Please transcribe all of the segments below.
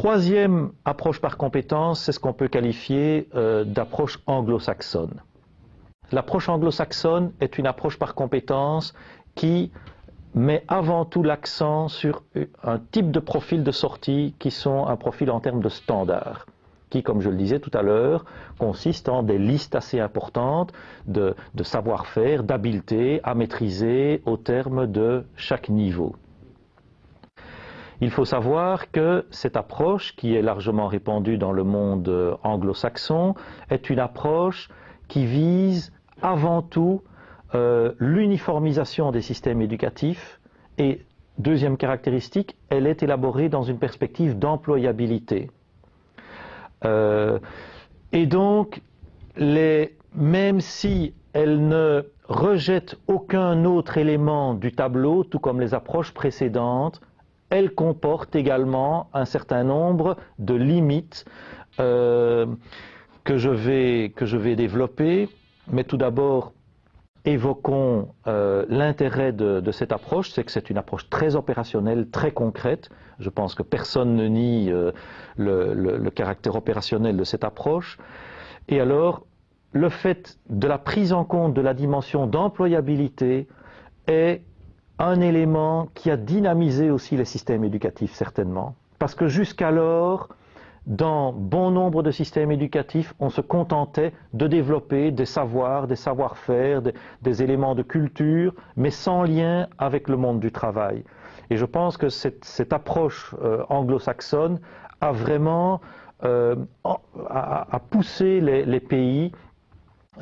troisième approche par compétence, c'est ce qu'on peut qualifier euh, d'approche anglo-saxonne. L'approche anglo-saxonne est une approche par compétence qui met avant tout l'accent sur un type de profil de sortie qui sont un profil en termes de standard qui, comme je le disais tout à l'heure, consiste en des listes assez importantes de, de savoir-faire, d'habileté à maîtriser au terme de chaque niveau. Il faut savoir que cette approche, qui est largement répandue dans le monde anglo-saxon, est une approche qui vise avant tout euh, l'uniformisation des systèmes éducatifs et, deuxième caractéristique, elle est élaborée dans une perspective d'employabilité. Euh, et donc, même si elle ne rejette aucun autre élément du tableau, tout comme les approches précédentes, elle comporte également un certain nombre de limites euh, que, je vais, que je vais développer. Mais tout d'abord, évoquons euh, l'intérêt de, cette approche, c'est que c'est une approche très opérationnelle, très concrète. Je pense que personne ne nie euh, le, caractère opérationnel de cette approche. Et alors, le fait de la prise en compte de la dimension d'employabilité est un élément qui a dynamisé aussi les systèmes éducatifs, certainement. Parce que jusqu'alors, dans bon nombre de systèmes éducatifs, on se contentait de développer des savoirs, des savoir-faire, des, éléments de culture, mais sans lien avec le monde du travail. Et je pense que cette, approche euh, anglo-saxonne a vraiment euh, a, poussé les, pays,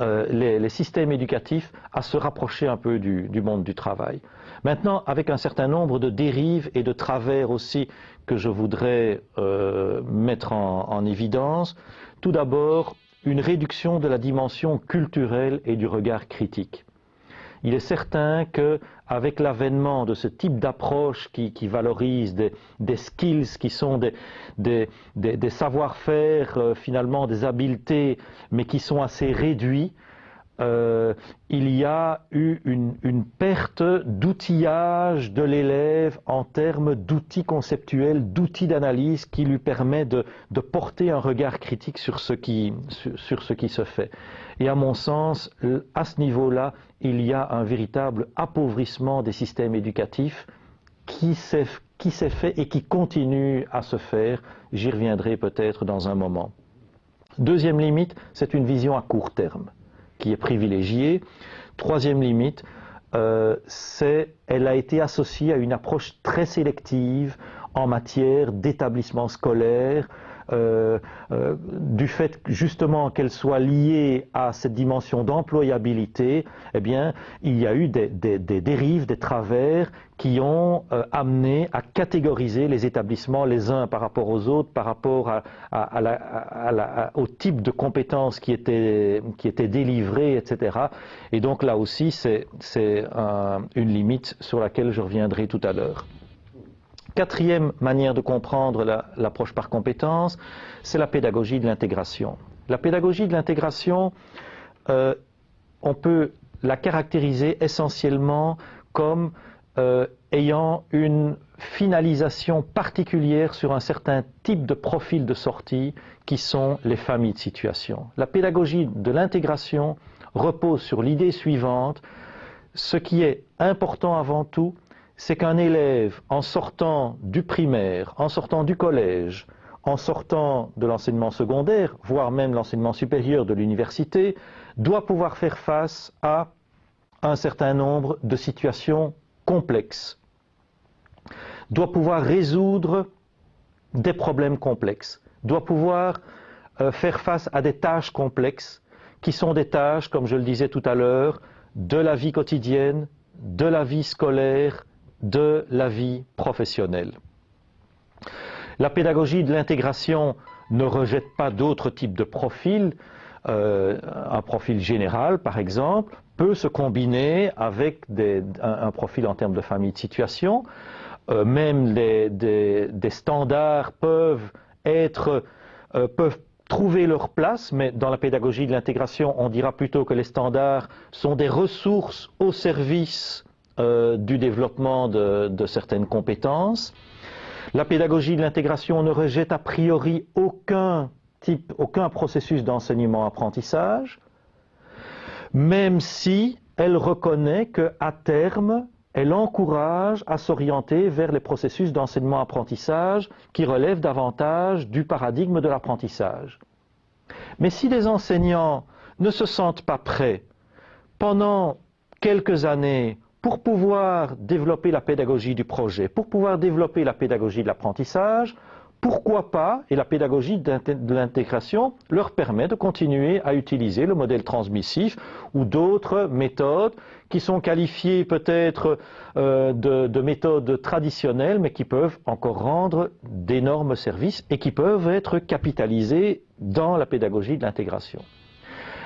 euh, les, systèmes éducatifs à se rapprocher un peu du monde du travail. Maintenant, avec un certain nombre de dérives et de travers aussi que je voudrais euh, mettre en, évidence. Tout d'abord, une réduction de la dimension culturelle et du regard critique. Il est certain qu'avec l'avènement de ce type d'approche qui, valorise des, skills, qui sont des, savoir-faire, euh, finalement des habiletés, mais qui sont assez réduits, euh, il y a eu une, perte d'outillage de l'élève en termes d'outils conceptuels, d'outils d'analyse qui lui permet de, porter un regard critique sur ce, qui, sur, ce qui se fait. Et à mon sens, à ce niveau-là, il y a un véritable appauvrissement des systèmes éducatifs qui s'est fait et qui continue à se faire. J'y reviendrai peut-être dans un moment. Deuxième limite, c'est une vision à court terme qui est privilégiée. Troisième limite, euh, c'est elle a été associée à une approche très sélective en matière d'établissement scolaire, du fait justement qu'elle soit liée à cette dimension d'employabilité, eh bien, il y a eu des, dérives, des travers qui ont euh, amené à catégoriser les établissements les uns par rapport aux autres, par rapport au type de compétences qui étaient, qui étaient délivrées, etc. Et donc là aussi, c'est une limite sur laquelle je reviendrai tout à l'heure. Quatrième manière de comprendre l'approche par compétence, c'est la pédagogie de l'intégration. La pédagogie de l'intégration, euh, on peut la caractériser essentiellement comme euh, ayant une finalisation particulière sur un certain type de profil de sortie qui sont les familles de situation. La pédagogie de l'intégration repose sur l'idée suivante, ce qui est important avant tout, c'est qu'un élève, en sortant du primaire, en sortant du collège, en sortant de l'enseignement secondaire, voire même l'enseignement supérieur de l'université, doit pouvoir faire face à un certain nombre de situations complexes, doit pouvoir résoudre des problèmes complexes, doit pouvoir euh, faire face à des tâches complexes, qui sont des tâches, comme je le disais tout à l'heure, de la vie quotidienne, de la vie scolaire, de la vie professionnelle. La pédagogie de l'intégration ne rejette pas d'autres types de profils. Euh, un profil général, par exemple, peut se combiner avec un, profil en termes de famille de situation. Euh, même des, standards peuvent euh, peuvent trouver leur place, mais dans la pédagogie de l'intégration, on dira plutôt que les standards sont des ressources au service euh, du développement de, certaines compétences. La pédagogie de l'intégration ne rejette a priori aucun type, aucun processus d'enseignement-apprentissage, même si elle reconnaît qu'à terme, elle encourage à s'orienter vers les processus d'enseignement-apprentissage qui relèvent davantage du paradigme de l'apprentissage. Mais si les enseignants ne se sentent pas prêts pendant quelques années pour pouvoir développer la pédagogie du projet, pour pouvoir développer la pédagogie de l'apprentissage, pourquoi pas, et la pédagogie de l'intégration leur permet de continuer à utiliser le modèle transmissif ou d'autres méthodes qui sont qualifiées peut-être euh, de, de, méthodes traditionnelles, mais qui peuvent encore rendre d'énormes services et qui peuvent être capitalisées dans la pédagogie de l'intégration.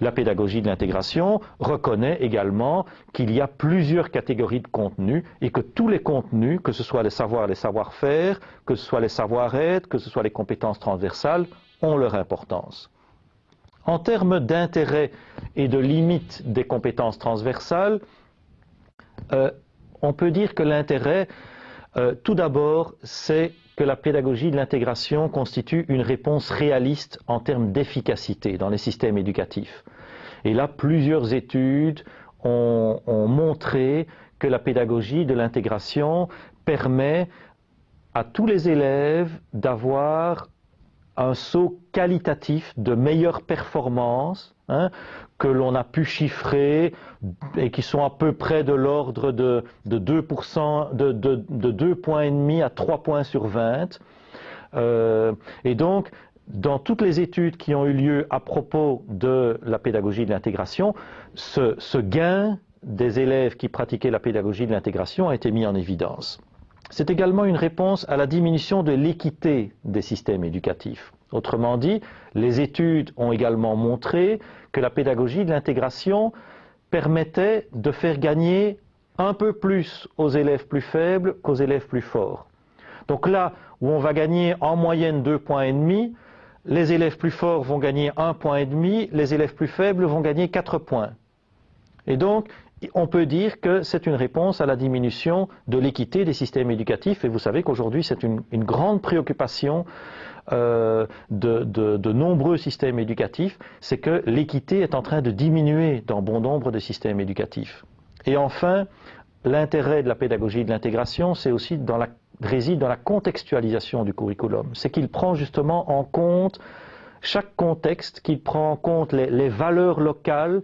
La pédagogie de l'intégration reconnaît également qu'il y a plusieurs catégories de contenus et que tous les contenus, que ce soit les savoirs, les savoir-faire, que ce soit les savoir-être, que ce soit les compétences transversales, ont leur importance. En termes d'intérêt et de limite des compétences transversales, euh, on peut dire que l'intérêt, euh, tout d'abord, c'est que la pédagogie de l'intégration constitue une réponse réaliste en termes d'efficacité dans les systèmes éducatifs. Et là, plusieurs études ont, montré que la pédagogie de l'intégration permet à tous les élèves d'avoir un saut qualitatif de meilleure performance hein, que l'on a pu chiffrer et qui sont à peu près de l'ordre de, de, 2%, de, de, 2 points et demi à 3 points sur 20. Euh, et donc, dans toutes les études qui ont eu lieu à propos de la pédagogie de l'intégration, ce gain des élèves qui pratiquaient la pédagogie de l'intégration a été mis en évidence. C'est également une réponse à la diminution de l'équité des systèmes éducatifs. Autrement dit, les études ont également montré que la pédagogie de l'intégration permettait de faire gagner un peu plus aux élèves plus faibles qu'aux élèves plus forts. Donc là où on va gagner en moyenne deux points et demi, les élèves plus forts vont gagner un point et demi, les élèves plus faibles vont gagner quatre points. Et donc, on peut dire que c'est une réponse à la diminution de l'équité des systèmes éducatifs. Et vous savez qu'aujourd'hui, c'est une, grande préoccupation euh, de, nombreux systèmes éducatifs, c'est que l'équité est en train de diminuer dans bon nombre de systèmes éducatifs. Et enfin, l'intérêt de la pédagogie de l'intégration, c'est aussi réside dans la contextualisation du curriculum. C'est qu'il prend justement en compte chaque contexte, qu'il prend en compte les valeurs locales,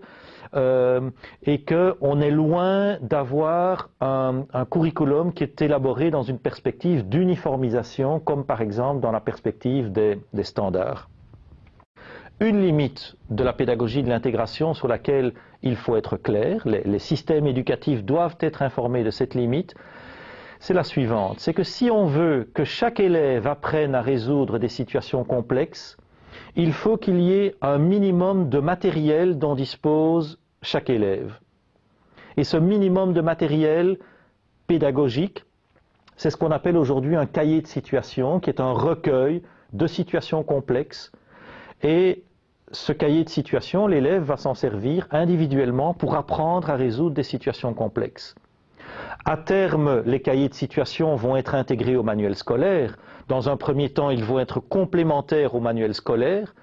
euh, et qu'on est loin d'avoir un, curriculum qui est élaboré dans une perspective d'uniformisation, comme par exemple dans la perspective des, standards. Une limite de la pédagogie de l'intégration sur laquelle il faut être clair, les, les systèmes éducatifs doivent être informés de cette limite, c'est la suivante, c'est que si on veut que chaque élève apprenne à résoudre des situations complexes, il faut qu'il y ait un minimum de matériel dont dispose chaque élève. Et ce minimum de matériel pédagogique, c'est ce qu'on appelle aujourd'hui un cahier de situation, qui est un recueil de situations complexes. Et ce cahier de situation, l'élève va s'en servir individuellement pour apprendre à résoudre des situations complexes. À terme, les cahiers de situation vont être intégrés au manuel scolaire. Dans un premier temps, ils vont être complémentaires au manuel scolaire,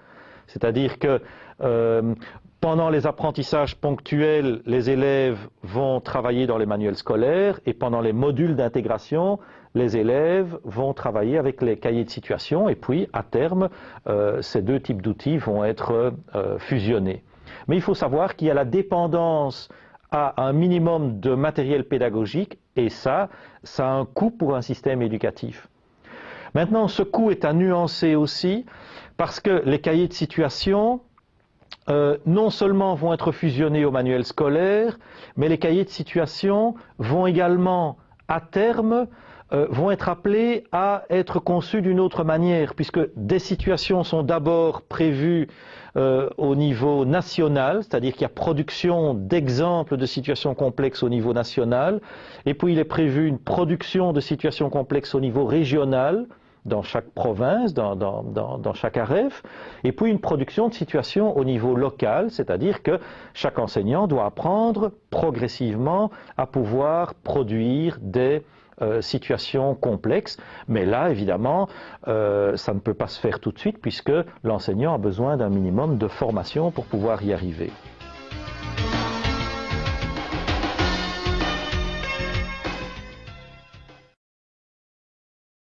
c'est-à-dire que euh, pendant les apprentissages ponctuels, les élèves vont travailler dans les manuels scolaires et pendant les modules d'intégration, les élèves vont travailler avec les cahiers de situation et puis, à terme, euh, ces deux types d'outils vont être euh, fusionnés. Mais il faut savoir qu'il y a la dépendance à un minimum de matériel pédagogique et ça, ça a un coût pour un système éducatif. Maintenant, ce coût est à nuancer aussi parce que les cahiers de situation euh, non seulement vont être fusionnés au manuel scolaire, mais les cahiers de situation vont également, à terme, euh, vont être appelés à être conçus d'une autre manière, puisque des situations sont d'abord prévues euh, au niveau national, c'est-à-dire qu'il y a production d'exemples de situations complexes au niveau national, et puis il est prévu une production de situations complexes au niveau régional, dans chaque province, dans, chaque AREF, et puis une production de situation au niveau local, c'est-à-dire que chaque enseignant doit apprendre progressivement à pouvoir produire des euh, situations complexes. Mais là, évidemment, euh, ça ne peut pas se faire tout de suite puisque l'enseignant a besoin d'un minimum de formation pour pouvoir y arriver.